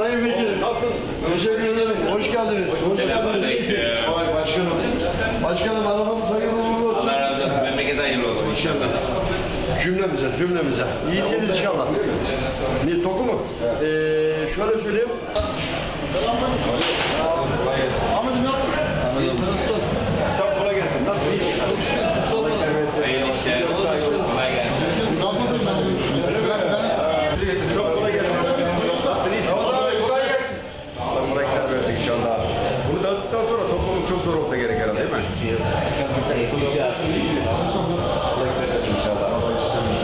Sayın Vekilim. Nasılsın? Teşekkür ederim. Hoş geldiniz. Hoş geldiniz. Vay başkanım. Başkanım arabamız hayırlı uğurlu olsun. Allah razı olsun. Memlekete hayırlı olsun. İnşallah. Cümlemize, cümlemize. İyisiniz inşallah. Ne, toku mu? Ee, şöyle söyleyeyim. Ahmet'im yapma. Sen kolay gelsin. Nasıl iş? Hayırlı işler. Kolay gelsin. Nasılsın ben? Ben... çok zor olsa gerek herhalde değil mi?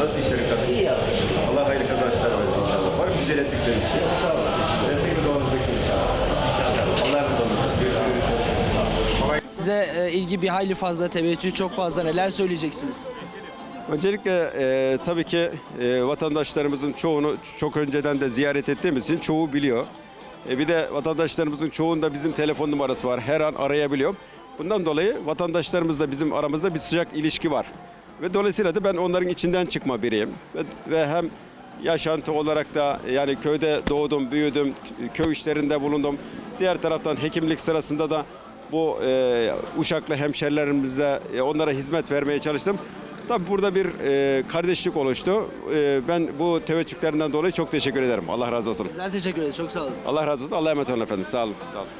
Nasıl işlerin kardeşim? İyi Allah hayırlı kazançlar versin inşallah. Var mı güzel istediğin bir şey? Sağ olun. Destekli doğanız bekliyorum inşallah. Allah razı olsun. Size e, ilgi bir hayli fazla, teveccüh çok fazla. Neler söyleyeceksiniz? Öncelikle e, tabii ki e, vatandaşlarımızın çoğunu çok önceden de ziyaret ettiğimiz için çoğu biliyor. E, bir de vatandaşlarımızın çoğunda bizim telefon numarası var. Her an arayabiliyor. Bundan dolayı vatandaşlarımızla bizim aramızda bir sıcak ilişki var. Ve dolayısıyla da ben onların içinden çıkma biriyim. Ve, ve hem yaşantı olarak da yani köyde doğdum, büyüdüm, köy işlerinde bulundum. Diğer taraftan hekimlik sırasında da bu e, Uşaklı hemşerilerimizle e, onlara hizmet vermeye çalıştım. Tabii burada bir e, kardeşlik oluştu. E, ben bu teveccühlerinden dolayı çok teşekkür ederim. Allah razı olsun. Bizler teşekkür ederiz. Çok sağ olun. Allah razı olsun. Allah'a emanet olun efendim. Sağ olun. Sağ olun.